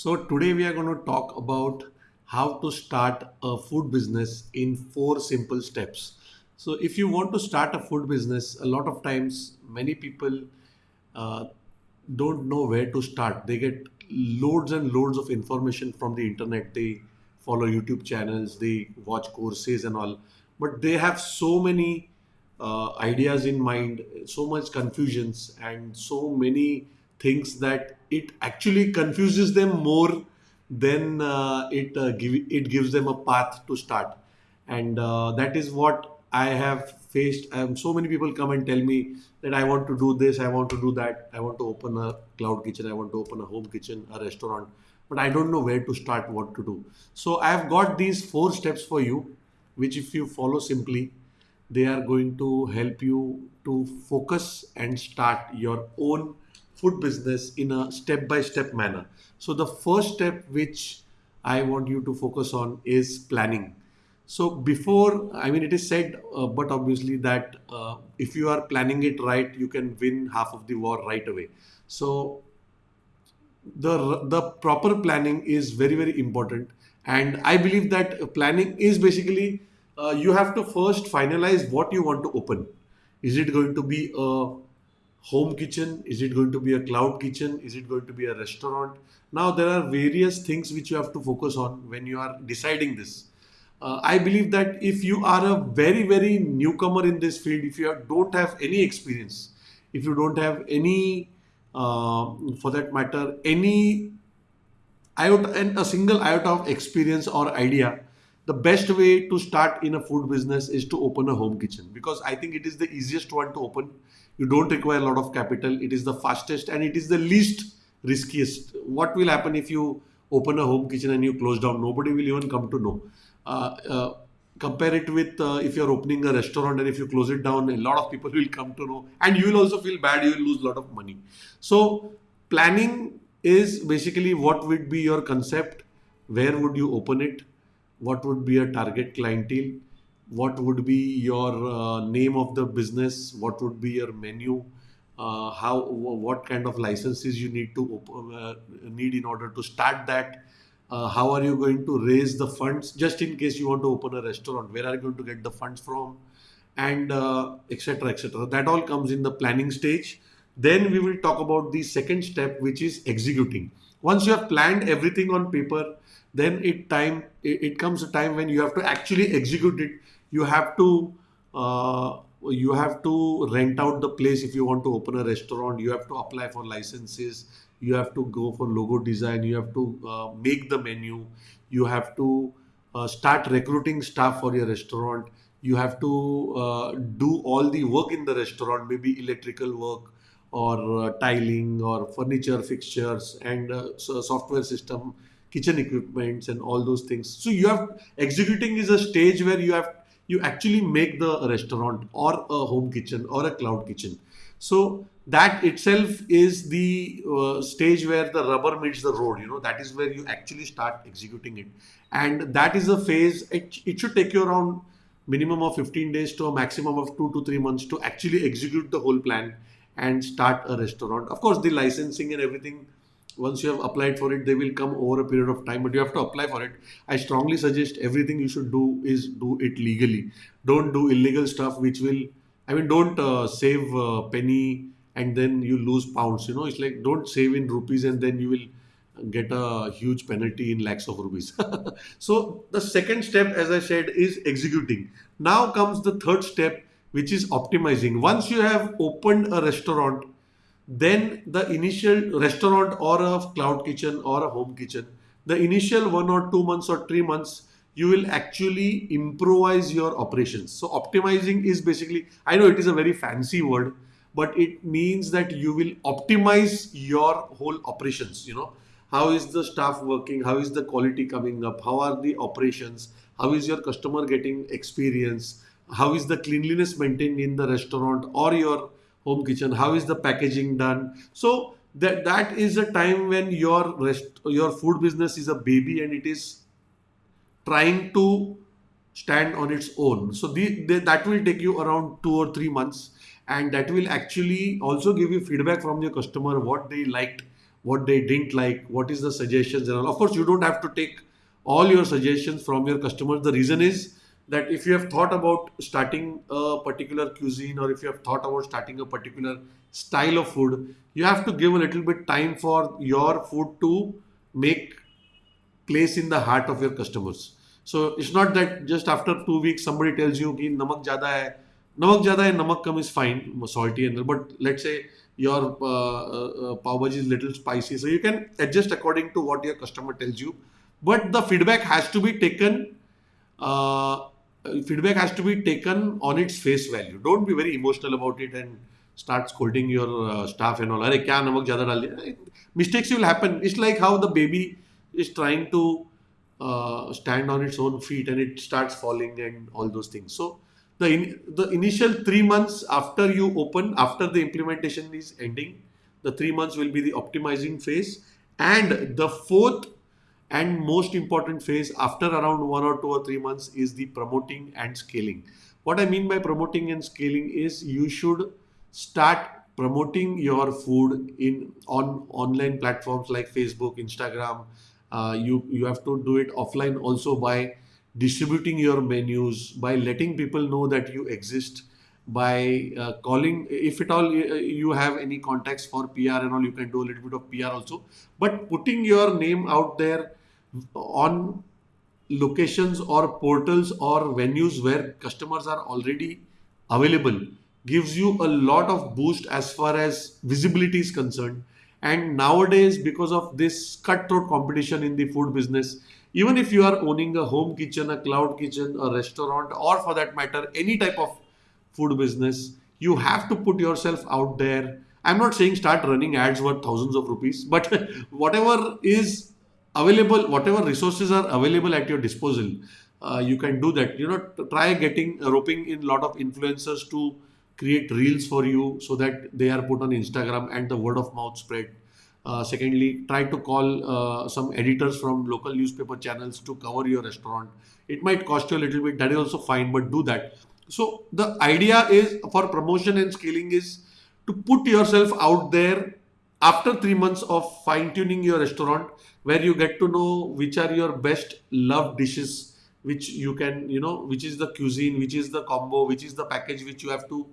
So today we are going to talk about how to start a food business in four simple steps. So if you want to start a food business, a lot of times many people uh, don't know where to start. They get loads and loads of information from the internet. They follow YouTube channels, they watch courses and all, but they have so many uh, ideas in mind, so much confusions, and so many things that it actually confuses them more than uh, it uh, give, it gives them a path to start. And uh, that is what i have faced. Um, so many people come and tell me that i want to do this i want to do that. I want to open a cloud kitchen i want to open a home kitchen a restaurant but i don't know where to start what to do. So i have got these four steps for you which if you follow simply they are going to help you to focus and start your own food business in a step by step manner. So, the first step which I want you to focus on is planning. So, before, I mean, it is said, uh, but obviously, that uh, if you are planning it right, you can win half of the war right away. So, the the proper planning is very very important and i believe that planning is basically uh, you have to first finalize what you want to open is it going to be a home kitchen? Is it going to be a cloud kitchen? Is it going to be a restaurant? Now, there are various things which you have to focus on when you are deciding this. Uh, I believe that if you are a very, very newcomer in this field, if you don't have any experience, if you don't have any, uh, for that matter, any iota and a single iota of experience or idea, the best way to start in a food business is to open a home kitchen because I think it is the easiest one to open. You don't require a lot of capital. It is the fastest and it is the least riskiest. What will happen if you open a home kitchen and you close down? Nobody will even come to know. Uh, uh, compare it with uh, if you're opening a restaurant and if you close it down a lot of people will come to know and you will also feel bad. You will lose a lot of money. So planning is basically what would be your concept. Where would you open it what would be a target clientele? What would be your uh, name of the business? What would be your menu? Uh, how what kind of licenses you need to uh, need in order to start that? Uh, how are you going to raise the funds? Just in case you want to open a restaurant where are you going to get the funds from? And etc uh, etc that all comes in the planning stage then we will talk about the second step which is executing. Once you have planned everything on paper then it time it, comes a time when you have to actually execute it. You have to uh, you have to rent out the place if you want to open a restaurant. You have to apply for licenses. You have to go for logo design. You have to uh, make the menu. You have to uh, start recruiting staff for your restaurant. You have to uh, do all the work in the restaurant maybe electrical work or uh, tiling or furniture fixtures and uh, so software system kitchen equipments and all those things so you have executing is a stage where you have you actually make the restaurant or a home kitchen or a cloud kitchen. So that itself is the uh, stage where the rubber meets the road. You know that is where you actually start executing it, and that is a phase. It, it should take you around minimum of 15 days to a maximum of two to three months to actually execute the whole plan and start a restaurant. Of course, the licensing and everything once you have applied for it they will come over a period of time but you have to apply for it. I strongly suggest everything you should do is do it legally. Don't do illegal stuff which will i mean don't uh, save a penny and then you lose pounds you know? It's like don't save in rupees and then you will get a huge penalty in lakhs of rupees. So the second step as i said is executing. Now comes the third step which is optimizing. Once you have opened a restaurant then the initial restaurant or a cloud kitchen or a home kitchen the initial one or two months or three months you will actually improvise your operations. So optimizing is basically i know it is a very fancy word but it means that you will optimize your whole operations you know. How is the staff working? How is the quality coming up? How are the operations? How is your customer getting experience how is the cleanliness maintained in the restaurant or your home kitchen how is the packaging done so that that is a time when your rest your food business is a baby and it is trying to stand on its own so the, the, that will take you around two or three months and that will actually also give you feedback from your customer what they liked what they didn't like, what is the suggestions and all. Of course, you don't have to take all your suggestions from your customers. The reason is that if you have thought about starting a particular cuisine or if you have thought about starting a particular style of food, you have to give a little bit time for your food to make place in the heart of your customers. So it's not that just after two weeks somebody tells you कि नमक ज़्यादा है नमक ज़्यादा है नमक कम is fine salty and but let's say your uh, uh, pav bhaji is little spicy so you can adjust according to what your customer tells you but the feedback has to be taken uh, feedback has to be taken on its face value. Don't be very emotional about it and start scolding your uh, staff and all. Arey, kya namak jada dal Mistakes will happen. It's like how the baby is trying to uh, stand on its own feet and it starts falling and all those things. So the in, the initial three months after you open, after the implementation is ending, the three months will be the optimizing phase, and the fourth and most important phase after around one or two or three months is the promoting and scaling. What I mean by promoting and scaling is you should start promoting your food in on online platforms like Facebook, Instagram. Uh, you you have to do it offline also by distributing your menus, by letting people know that you exist, by uh, calling if at all uh, you have any contacts for PR and all you can do a little bit of PR also but putting your name out there on locations or portals or venues where customers are already available gives you a lot of boost as far as visibility is concerned. And nowadays because of this cutthroat competition in the food business even if you are owning a home kitchen a cloud kitchen a restaurant or for that matter any type of food business you have to put yourself out there. I'm not saying start running ads worth thousands of rupees but whatever is available whatever resources are available at your disposal uh, you can do that. You know try getting uh, roping in a lot of influencers to create reels for you so that they are put on instagram and the word of mouth spread. Uh, secondly try to call uh, some editors from local newspaper channels to cover your restaurant. It might cost you a little bit that is also fine but do that. So the idea is for promotion and scaling is to put yourself out there after three months of fine tuning your restaurant where you get to know which are your best loved dishes which you can you know which is the cuisine which is the combo which is the package which you have to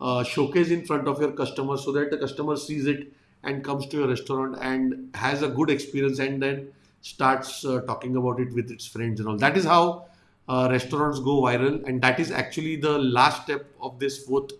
uh, showcase in front of your customer so that the customer sees it and comes to your restaurant and has a good experience and then starts uh, talking about it with its friends and all. That is how uh, restaurants go viral and that is actually the last step of this fourth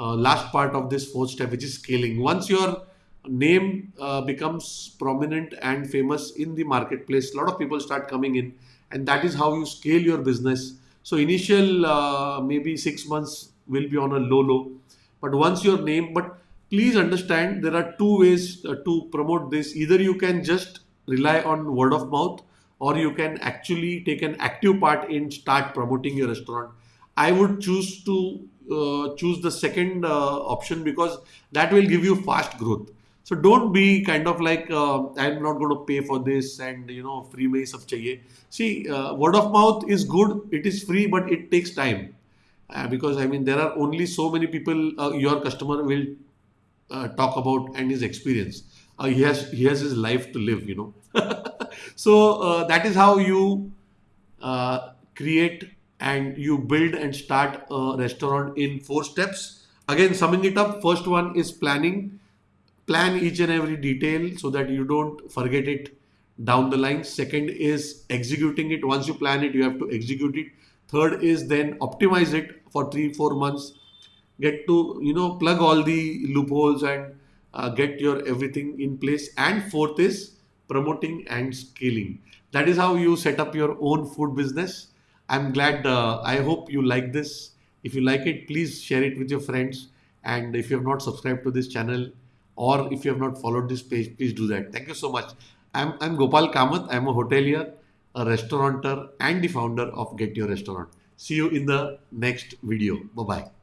uh, last part of this fourth step which is scaling. Once your name uh, becomes prominent and famous in the marketplace, a lot of people start coming in, and that is how you scale your business. So initial uh, maybe six months will be on a low low, but once your name, but please understand there are two ways uh, to promote this. Either you can just rely on word of mouth, or you can actually take an active part in start promoting your restaurant. I would choose to uh, choose the second uh, option because that will give you fast growth so don't be kind of like uh, i'm not going to pay for this and you know free may sab chahiye. See uh, word of mouth is good it is free but it takes time. Uh, because i mean there are only so many people uh, your customer will uh, talk about and his experience. Uh, he has he has his life to live you know. So that is how you create and you build and start a restaurant in four steps. Again summing it up first one is planning plan each and every detail so that you don't forget it down the line. Second is executing it. Once you plan it you have to execute it. Third is then optimize it for 3 4 months. Get to you know plug all the loopholes and uh, get your everything in place. And fourth is promoting and scaling. That is how you set up your own food business. I'm glad uh, i hope you like this. If you like it please share it with your friends. And if you have not subscribed to this channel or if you have not followed this page, please do that. Thank you so much. I'm, I'm Gopal Kamath. I'm a hotelier, a restaurateur, and the founder of Get Your Restaurant. See you in the next video. Bye bye.